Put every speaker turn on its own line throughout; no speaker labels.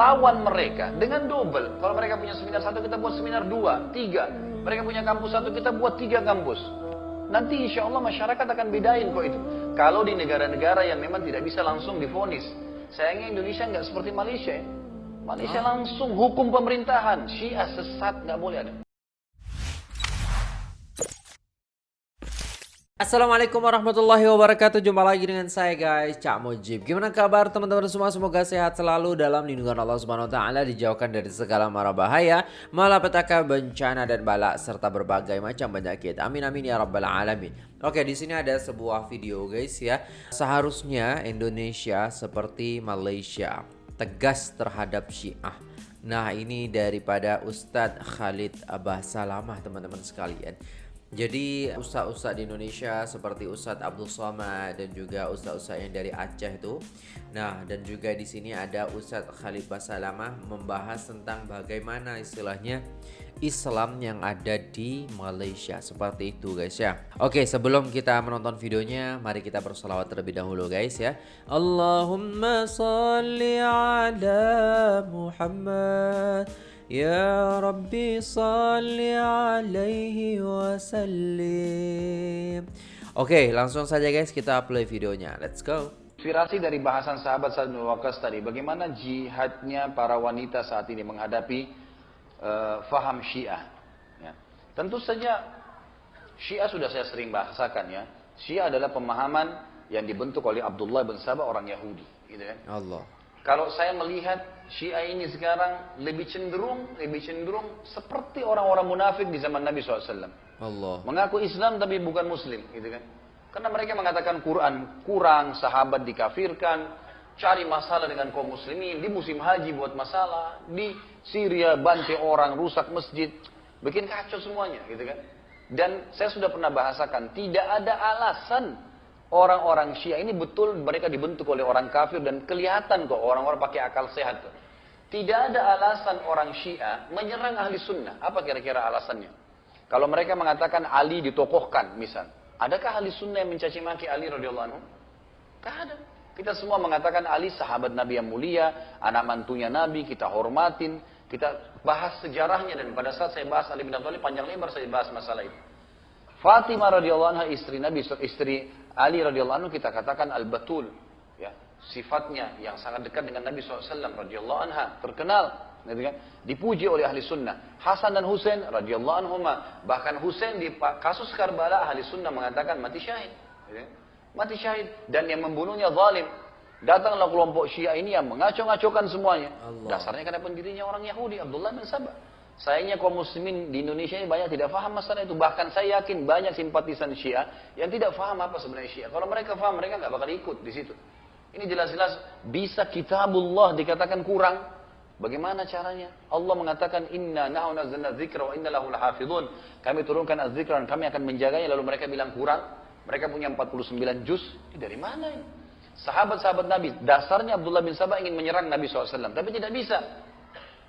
lawan mereka dengan double. Kalau mereka punya seminar satu, kita buat seminar dua, tiga. Mereka punya kampus satu, kita buat tiga kampus. Nanti insya Allah masyarakat akan bedain kok itu. Kalau di negara-negara yang memang tidak bisa langsung difonis. Sayangnya Indonesia nggak seperti Malaysia ya. Malaysia langsung hukum pemerintahan. Syiah sesat nggak boleh ada.
Assalamualaikum warahmatullahi wabarakatuh. Jumpa lagi dengan saya guys Cak Mujib. Gimana kabar teman-teman semua? Semoga sehat selalu dalam lindungan Allah Subhanahu Wa Taala Dijauhkan dari segala mara bahaya Malapetaka bencana dan balak Serta berbagai macam penyakit Amin amin ya rabbal alamin. Oke di sini ada sebuah video guys ya. Seharusnya Indonesia seperti Malaysia Tegas terhadap syiah. Nah ini daripada Ustadz Khalid Abah Salamah teman-teman sekalian jadi ustaz-ustaz di Indonesia seperti Ustadz Abdul Somad dan juga ustaz-ustaz yang dari Aceh itu. Nah, dan juga di sini ada Ustadz Khalid Basalamah membahas tentang bagaimana istilahnya Islam yang ada di Malaysia seperti itu guys ya. Oke, sebelum kita menonton videonya, mari kita bersolawat terlebih dahulu guys ya. Allahumma salli ala Muhammad يا ربي صل عليه وسلم Oke, langsung saja guys kita play videonya. Let's go.
Inspirasi dari bahasan sahabat Sa'ad bin Waqqas tadi, bagaimana jihadnya para wanita saat ini menghadapi uh, faham Syiah. Ya. Tentu saja Syiah sudah saya sering bahasakan ya. Syiah adalah pemahaman yang dibentuk oleh Abdullah bin Sabah orang Yahudi, gitu kan?
Allah.
Kalau saya melihat Syiah ini sekarang lebih cenderung, lebih cenderung seperti orang-orang munafik di zaman Nabi SAW.
Allah.
Mengaku Islam tapi bukan Muslim, gitu kan? Karena mereka mengatakan Quran kurang, sahabat dikafirkan, cari masalah dengan kaum muslimin, di musim haji buat masalah, di Syria bantai orang, rusak masjid, bikin kacau semuanya, gitu kan? Dan saya sudah pernah bahasakan, tidak ada alasan orang-orang Syiah ini betul mereka dibentuk oleh orang kafir dan kelihatan kok orang-orang pakai akal sehat. Tidak ada alasan orang Syiah menyerang ahli sunnah. Apa kira-kira alasannya? Kalau mereka mengatakan Ali ditokohkan, misal. Adakah ahli sunnah yang mencaci maki Ali radhiyallahu anhu? Tidak ada. Kita semua mengatakan Ali sahabat Nabi yang mulia, anak mantunya Nabi, kita hormatin, kita bahas sejarahnya dan pada saat saya bahas Ali bin Abi Thalib panjang lebar saya bahas masalah itu. Fatimah radhiyallahu anha istri Nabi, istri Ali radhiyallahu anhu kita katakan al-batul, ya sifatnya yang sangat dekat dengan Nabi SAW radhiyallahu anha terkenal, gitu kan? Dipuji oleh ahli sunnah. Hasan dan Husain radhiyallahu anhuma bahkan Husain di kasus Karbala ahli sunnah mengatakan mati syahid, gitu kan? mati syahid dan yang membunuhnya zalim. Datanglah kelompok Syiah ini yang mengaco-ngacokan semuanya. Allah. Dasarnya karena pendirinya orang Yahudi Abdullah bin Sabah. Sayangnya kaum muslimin di Indonesia ini banyak tidak faham masalah itu. Bahkan saya yakin banyak simpatisan Syiah yang tidak faham apa sebenarnya Syiah. Kalau mereka faham, mereka nggak bakal ikut di situ. Ini jelas-jelas bisa kitabullah dikatakan kurang. Bagaimana caranya? Allah mengatakan inna nahnu nazzalna dzikra wa inna lahu lahafizun. Kami turunkan az-dzikra dan kami akan menjaganya lalu mereka bilang kurang. Mereka punya 49 juz. Ini dari mana ini? Sahabat-sahabat Nabi, dasarnya Abdullah bin Sabah ingin menyerang Nabi SAW, tapi tidak bisa.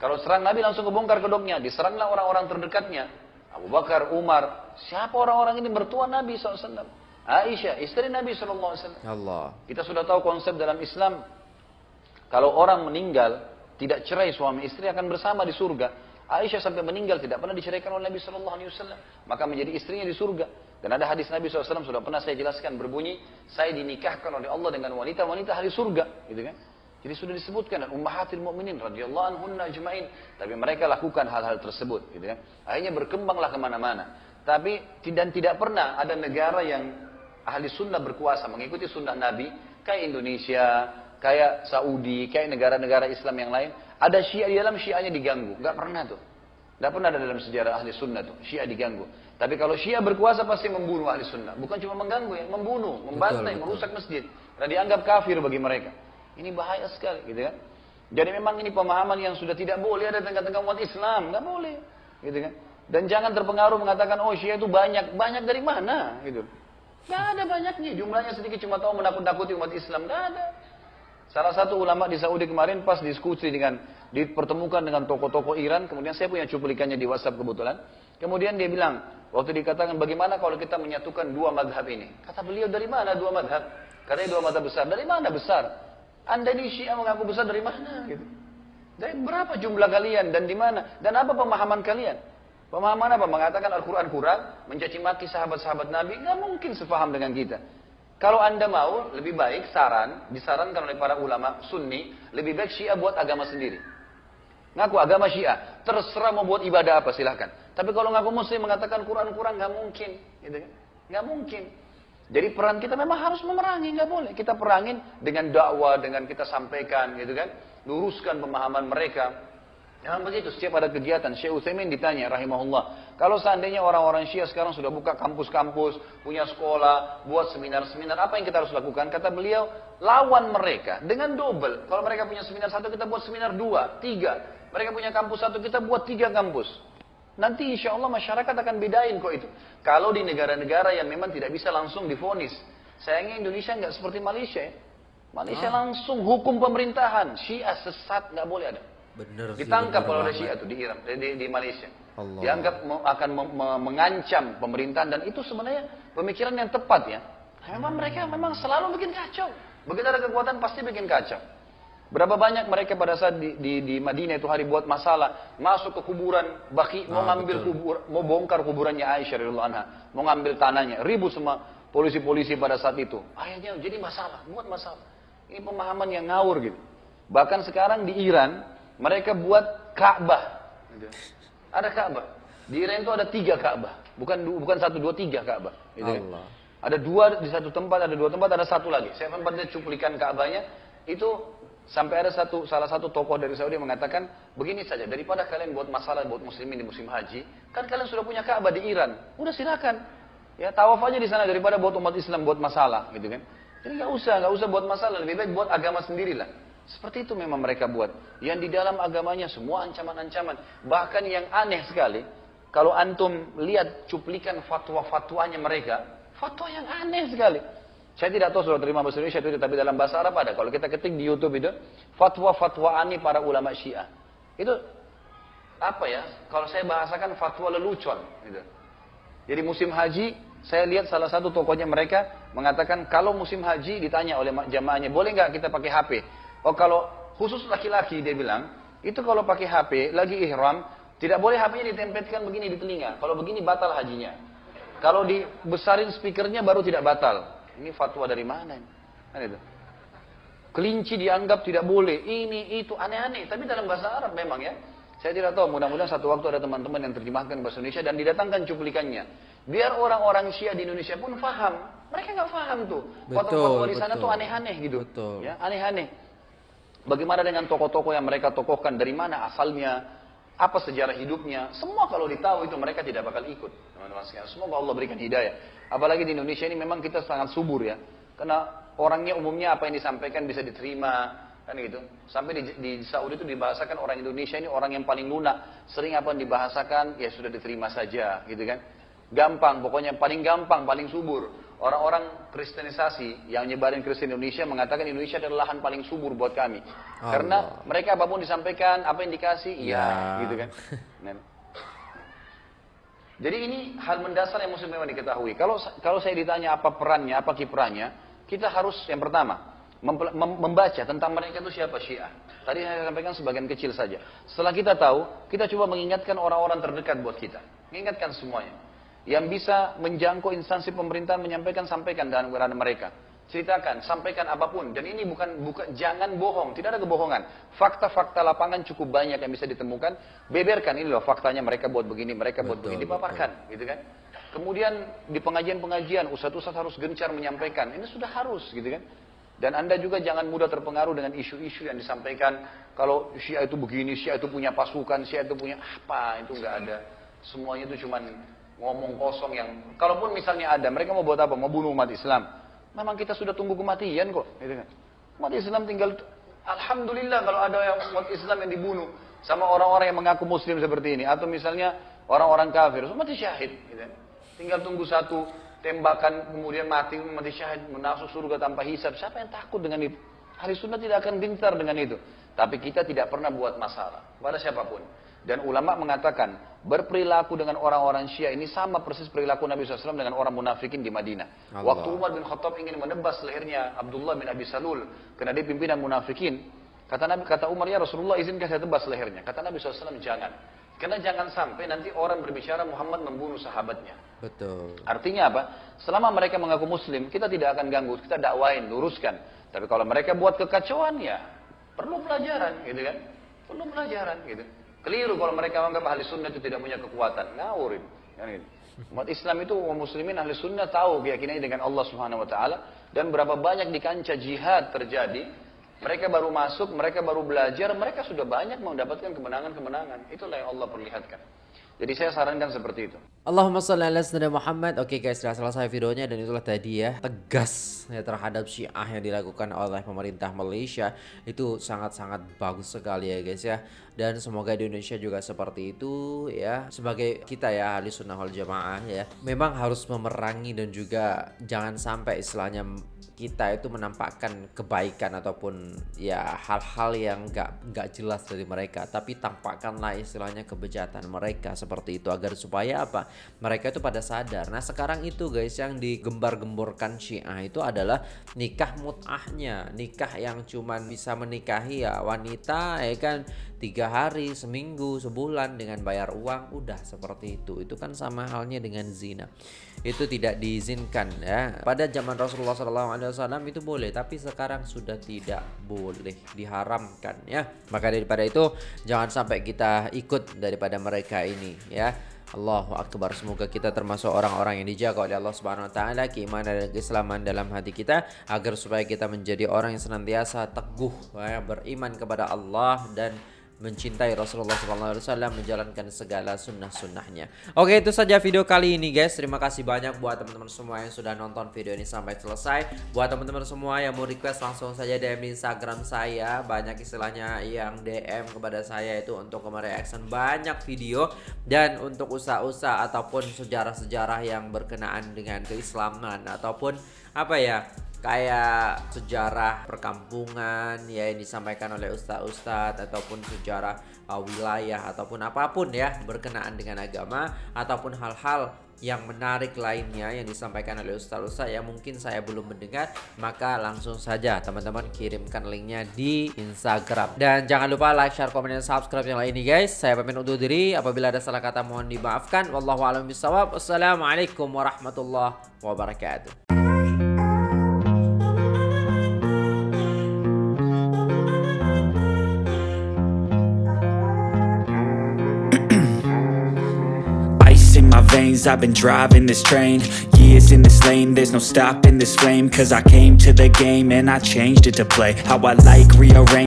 Kalau serang Nabi langsung kebongkar kedoknya. Diseranglah orang-orang terdekatnya. Abu Bakar, Umar. Siapa orang-orang ini mertua Nabi SAW? Aisyah, istri Nabi SAW.
Allah.
Kita sudah tahu konsep dalam Islam. Kalau orang meninggal, tidak cerai suami istri akan bersama di surga. Aisyah sampai meninggal tidak pernah diceraikan oleh Nabi SAW. Maka menjadi istrinya di surga. Dan ada hadis Nabi SAW sudah pernah saya jelaskan berbunyi, saya dinikahkan oleh Allah dengan wanita-wanita hari surga. Gitu kan? Jadi sudah disebutkan dan ummahatil mukminin radhiyallahu anhunna ajmain. Tapi mereka lakukan hal-hal tersebut, gitu kan. Akhirnya berkembanglah ke mana-mana. Tapi dan tidak pernah ada negara yang ahli sunnah berkuasa mengikuti sunnah Nabi kayak Indonesia, kayak Saudi, kayak negara-negara Islam yang lain. Ada Syiah di dalam Syiahnya diganggu, nggak pernah tuh. Nggak pernah ada dalam sejarah ahli sunnah tuh, Syiah diganggu. Tapi kalau Syiah berkuasa pasti membunuh ahli sunnah. Bukan cuma mengganggu ya, membunuh, membantai, merusak masjid. Dan dianggap kafir bagi mereka. Ini bahaya sekali, gitu kan? Jadi memang ini pemahaman yang sudah tidak boleh ada tengah-tengah umat Islam, nggak boleh, gitu kan? Dan jangan terpengaruh mengatakan oh Syiah itu banyak, banyak dari mana, gitu? Nggak ada banyaknya, jumlahnya sedikit cuma tahu menakut-nakuti umat Islam, nggak ada. Salah satu ulama di Saudi kemarin pas diskusi dengan dipertemukan dengan tokoh-tokoh Iran, kemudian saya punya cuplikannya di WhatsApp kebetulan. Kemudian dia bilang, waktu dikatakan bagaimana kalau kita menyatukan dua madhab ini? Kata beliau dari mana dua madhab? Katanya dua madhab besar. Dari mana besar? Anda ini Syiah mengaku besar dari mana? Gitu. Dari berapa jumlah kalian dan di mana? Dan apa pemahaman kalian? Pemahaman apa? Mengatakan Al-Quran kurang, mencaci maki sahabat-sahabat Nabi, nggak mungkin sefaham dengan kita. Kalau anda mau, lebih baik saran, disarankan oleh para ulama sunni, lebih baik syiah buat agama sendiri. Ngaku agama syiah, terserah mau buat ibadah apa silahkan. Tapi kalau ngaku muslim mengatakan Quran kurang, nggak mungkin. Gitu kan? Nggak mungkin. Jadi peran kita memang harus memerangi, nggak boleh. Kita perangin dengan dakwah, dengan kita sampaikan, gitu kan. Luruskan pemahaman mereka. Jangan begitu, setiap ada kegiatan, Syekh Utsaimin ditanya rahimahullah, kalau seandainya orang-orang Syiah sekarang sudah buka kampus-kampus, punya sekolah, buat seminar-seminar, apa yang kita harus lakukan? Kata beliau, lawan mereka dengan double. Kalau mereka punya seminar satu, kita buat seminar dua, tiga. Mereka punya kampus satu, kita buat tiga kampus. Nanti insya Allah masyarakat akan bedain kok itu. Kalau di negara-negara yang memang tidak bisa langsung difonis. Sayangnya Indonesia nggak seperti Malaysia ya. Malaysia ah. langsung hukum pemerintahan. Syiah sesat nggak boleh ada.
Bener
Ditangkap oleh Syiah itu di Iran, di, di Malaysia. Allah. Dianggap akan mengancam pemerintahan dan itu sebenarnya pemikiran yang tepat ya. Memang mereka memang selalu bikin kacau. Begitu ada kekuatan pasti bikin kacau. Berapa banyak mereka pada saat di, di, di Madinah itu hari buat masalah, masuk ke kuburan Baki, mau ah, ngambil kubur, mau bongkar kuburannya Aisyah radhiyallahu anha, mau ngambil tanahnya, ribut sama polisi-polisi pada saat itu. Akhirnya jadi masalah, buat masalah. Ini pemahaman yang ngawur gitu. Bahkan sekarang di Iran, mereka buat Ka'bah. Ada Ka'bah. Di Iran itu ada tiga Ka'bah. Bukan bukan satu, dua, tiga Ka'bah. Gitu kan? Ada dua di satu tempat, ada dua tempat, ada satu lagi. Saya sempat cuplikan Ka'bahnya. Itu sampai ada satu salah satu tokoh dari Saudi mengatakan begini saja daripada kalian buat masalah buat muslimin di musim haji kan kalian sudah punya Ka'bah di Iran udah silakan ya tawaf aja di sana daripada buat umat Islam buat masalah gitu kan jadi nggak usah nggak usah buat masalah lebih baik buat agama sendirilah seperti itu memang mereka buat. Yang di dalam agamanya semua ancaman-ancaman. Bahkan yang aneh sekali, kalau antum lihat cuplikan fatwa-fatwanya mereka, fatwa yang aneh sekali. Saya tidak tahu sudah terima bahasa Indonesia itu, tapi dalam bahasa Arab ada. Kalau kita ketik di YouTube itu, fatwa-fatwa aneh para ulama Syiah. Itu apa ya? Kalau saya bahasakan fatwa lelucon. Gitu. Jadi musim haji, saya lihat salah satu tokohnya mereka mengatakan kalau musim haji ditanya oleh jamaahnya, boleh nggak kita pakai HP? Oh kalau khusus laki-laki dia bilang, itu kalau pakai HP lagi ihram, tidak boleh HP-nya ditempelkan begini di telinga. Kalau begini batal hajinya. Kalau dibesarin speakernya baru tidak batal. Ini fatwa dari mana? Kan itu. Kelinci dianggap tidak boleh. Ini itu aneh-aneh. Tapi dalam bahasa Arab memang ya. Saya tidak tahu. Mudah-mudahan satu waktu ada teman-teman yang terjemahkan bahasa Indonesia dan didatangkan cuplikannya. Biar orang-orang Syiah di Indonesia pun faham. Mereka nggak faham tuh. Fatwa-fatwa di sana tuh aneh-aneh gitu. Betul. Ya, aneh-aneh. Bagaimana dengan tokoh-tokoh yang mereka tokohkan, dari mana asalnya, apa sejarah hidupnya, semua kalau ditahu itu mereka tidak bakal ikut. Teman-teman sekalian, semoga Allah berikan hidayah. Apalagi di Indonesia ini memang kita sangat subur ya. Karena orangnya umumnya apa yang disampaikan bisa diterima, kan gitu. Sampai di, di Saudi itu dibahasakan orang Indonesia ini orang yang paling lunak. Sering apa yang dibahasakan, ya sudah diterima saja, gitu kan. Gampang, pokoknya paling gampang, paling subur. Orang-orang kristenisasi yang nyebarin Kristen Indonesia mengatakan Indonesia adalah lahan paling subur buat kami. Allah. Karena mereka apa pun disampaikan, apa yang dikasih, iya, ya. gitu kan. Jadi ini hal mendasar yang mesti memang diketahui. Kalau kalau saya ditanya apa perannya, apa kiprahnya, kita harus yang pertama membaca tentang mereka itu siapa Syiah. Tadi saya sampaikan sebagian kecil saja. Setelah kita tahu, kita coba mengingatkan orang-orang terdekat buat kita. Mengingatkan semuanya yang bisa menjangkau instansi pemerintahan menyampaikan sampaikan dengan mereka ceritakan sampaikan apa pun. Dan ini bukan bukan jangan bohong. Tidak ada kebohongan. Fakta-fakta lapangan cukup banyak yang bisa ditemukan. Beberkan ini loh faktanya mereka buat begini mereka buat begini. Dipaparkan betul. gitu kan. Kemudian di pengajian-pengajian ustadz-ustadz harus gencar menyampaikan. Ini sudah harus gitu kan. Dan anda juga jangan mudah terpengaruh dengan isu-isu yang disampaikan. Kalau Syiah itu begini, Syiah itu punya pasukan, Syiah itu punya apa, itu nggak ada. Semuanya itu cuman ngomong kosong yang kalaupun misalnya ada mereka mau buat apa? Mau bunuh umat Islam memang kita sudah tunggu kematian kok gitu kan? Umat Islam tinggal alhamdulillah kalau ada yang umat Islam yang dibunuh sama orang-orang yang mengaku muslim seperti ini. Atau misalnya orang-orang kafir mati syahid gitu kan. tinggal tunggu satu tembakan kemudian mati mati syahid menasuk surga tanpa hisab. Siapa yang takut dengan itu? Hari sunnah tidak akan gentar dengan itu. Tapi kita tidak pernah buat masalah pada siapa pun dan ulama mengatakan berperilaku dengan orang-orang Syiah ini sama persis perilaku Nabi SAW dengan orang munafikin di Madinah. Allah. Waktu Umar bin Khattab ingin menebas lehernya Abdullah bin Abi Salul karena dia pimpinan munafikin, Kata Nabi, kata Umar, ya Rasulullah izinkan saya tebas lehernya. Kata Nabi SAW, jangan. Karena jangan sampai nanti orang berbicara Muhammad membunuh sahabatnya.
Betul.
Artinya apa? Selama mereka mengaku muslim, kita tidak akan ganggu, kita dakwain, luruskan. Tapi kalau mereka buat kekacauan ya perlu pelajaran, gitu kan? Perlu pelajaran, gitu. Keliru kalau mereka menganggap ahli sunnah itu tidak punya kekuatan, ngawurin. Kan gitu. Umat Islam itu umat muslimin ahli sunnah tahu keyakinannya dengan Allah Subhanahu wa taala dan berapa banyak di kancah jihad terjadi mereka baru masuk, mereka baru belajar, mereka sudah banyak mendapatkan kemenangan-kemenangan. Itulah yang Allah perlihatkan. Jadi saya sarankan seperti itu.
Allahumma salli ala sayyidina Muhammad. Oke guys, sudah selesai videonya dan itulah tadi ya tegas ya terhadap Syiah yang dilakukan oleh pemerintah Malaysia itu sangat-sangat bagus sekali ya guys ya. Dan semoga di Indonesia juga seperti itu ya. Sebagai kita ya ahli sunnah wal jamaah ya, memang harus memerangi dan juga jangan sampai istilahnya kita itu menampakkan kebaikan ataupun ya hal-hal yang nggak nggak jelas dari mereka. Tapi tampakkanlah istilahnya kebejatan mereka seperti itu. Agar supaya apa? Mereka itu pada sadar. Nah sekarang itu guys yang digembar-gemborkan Syiah itu adalah nikah mut'ahnya. Nikah yang cuman bisa menikahi ya wanita ya kan? Tiga hari seminggu sebulan dengan bayar uang. Udah seperti itu. Itu kan sama halnya dengan zina itu tidak diizinkan ya. Pada zaman Rasulullah SAW itu boleh tapi sekarang sudah tidak boleh diharamkan ya. Maka daripada itu jangan sampai kita ikut daripada mereka ini ya. Allahu Akbar. Semoga kita termasuk orang-orang yang dijaga oleh Allah Subhanahu wa taala keimanan dan keislaman dalam hati kita agar supaya kita menjadi orang yang senantiasa teguh ya, beriman kepada Allah dan mencintai Rasulullah SAW menjalankan segala sunnah-sunnahnya. Oke itu saja video kali ini guys. Terima kasih banyak buat teman-teman semua yang sudah nonton video ini sampai selesai. Buat teman-teman semua yang mau request langsung saja DM di Instagram saya. Banyak istilahnya yang DM kepada saya itu untuk mereaction banyak video dan untuk usaha-usaha ataupun sejarah-sejarah yang berkenaan dengan keislaman ataupun apa ya kayak sejarah perkampungan ya yang disampaikan oleh ustadz-ustadz ataupun sejarah uh, wilayah ataupun apa pun ya berkenaan dengan agama ataupun hal-hal yang menarik lainnya yang disampaikan oleh ustadz-ustadz yang mungkin saya belum mendengar maka langsung saja teman-teman kirimkan linknya di Instagram. Dan jangan lupa like, share, komen, dan subscribe yang lain ini guys. Saya pamit undur diri. Apabila ada salah kata mohon dimaafkan. Wallahu a'lam bishawab. Assalamualaikum warahmatullahi wabarakatuh
I've been driving this train. Years in this lane. There's no stopping this flame. Cause I came to the game And I changed it to play. How I like rearrange